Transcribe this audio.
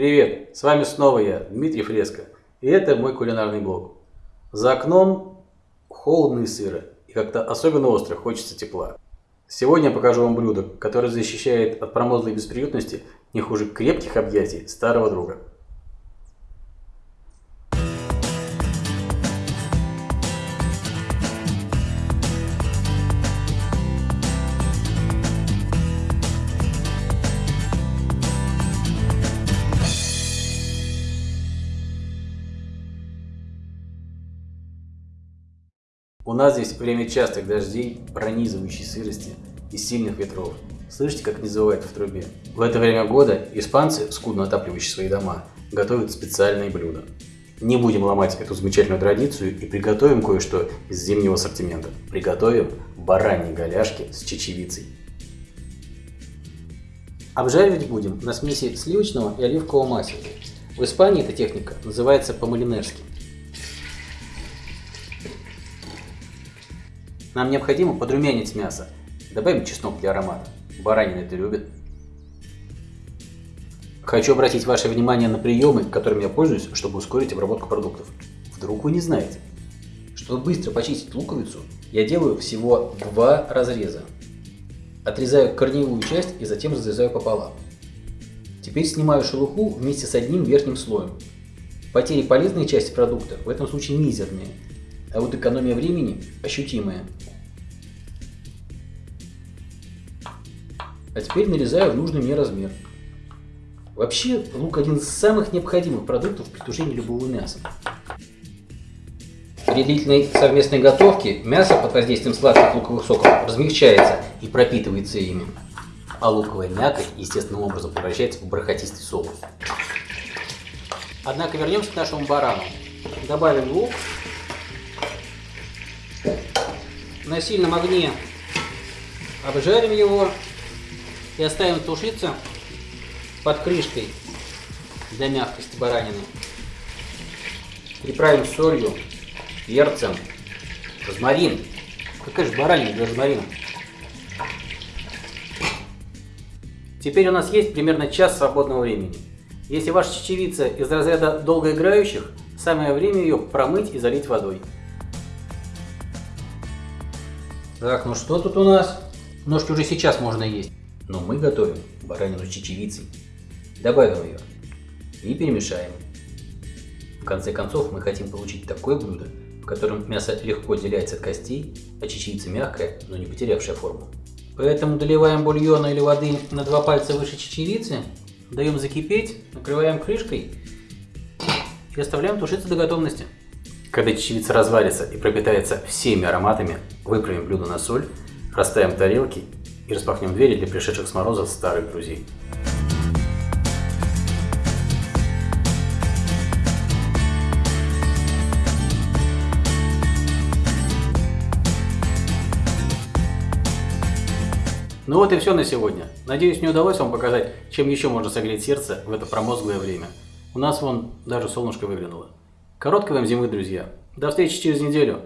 Привет, с вами снова я, Дмитрий Фреско, и это мой кулинарный блог. За окном холодно и и как-то особенно остро хочется тепла. Сегодня я покажу вам блюдо, которое защищает от промозглой бесприютности не хуже крепких объятий старого друга. У нас здесь время частых дождей, пронизывающей сырости и сильных ветров. Слышите, как не завывает в трубе? В это время года испанцы, скудно отапливающие свои дома, готовят специальные блюда. Не будем ломать эту замечательную традицию и приготовим кое-что из зимнего ассортимента. Приготовим бараньи голяшки с чечевицей. Обжаривать будем на смеси сливочного и оливкового масла. В Испании эта техника называется по-малинерски. Нам необходимо подрумянить мясо. Добавим чеснок для аромата. Баранина это любит. Хочу обратить ваше внимание на приемы, которыми я пользуюсь, чтобы ускорить обработку продуктов. Вдруг вы не знаете. Чтобы быстро почистить луковицу, я делаю всего два разреза. Отрезаю корневую часть и затем разрезаю пополам. Теперь снимаю шелуху вместе с одним верхним слоем. Потери полезной части продукта в этом случае мизерные, а вот экономия времени ощутимая. А теперь нарезаю в нужный мне размер. Вообще, лук один из самых необходимых продуктов при тушении любого мяса. При длительной совместной готовке мясо под воздействием сладких луковых соков размягчается и пропитывается ими. А луковая мякоть естественным образом превращается в бархатистый соус. Однако вернемся к нашему барану. Добавим лук. На сильном огне обжарим его и оставим тушиться под крышкой для мягкости баранины. Приправим солью, перцем, розмарин. Какая же баранина без розмарина? Теперь у нас есть примерно час свободного времени. Если ваша чечевица из разряда долгоиграющих, самое время ее промыть и залить водой. Так, ну что тут у нас? Ножки уже сейчас можно есть. Но мы готовим баранину с чечевицей. Добавим ее и перемешаем. В конце концов мы хотим получить такое блюдо, в котором мясо легко отделяется от костей, а чечевица мягкая, но не потерявшая форму. Поэтому доливаем бульона или воды на два пальца выше чечевицы, даем закипеть, накрываем крышкой и оставляем тушиться до готовности. Когда чечевица разварится и пропитается всеми ароматами, выправим блюдо на соль, расставим тарелки и распахнем двери для пришедших с мороза старых друзей. Ну вот и все на сегодня. Надеюсь, мне удалось вам показать, чем еще можно согреть сердце в это промозглое время. У нас вон даже солнышко выглянуло. Короткой вам зимы, друзья. До встречи через неделю.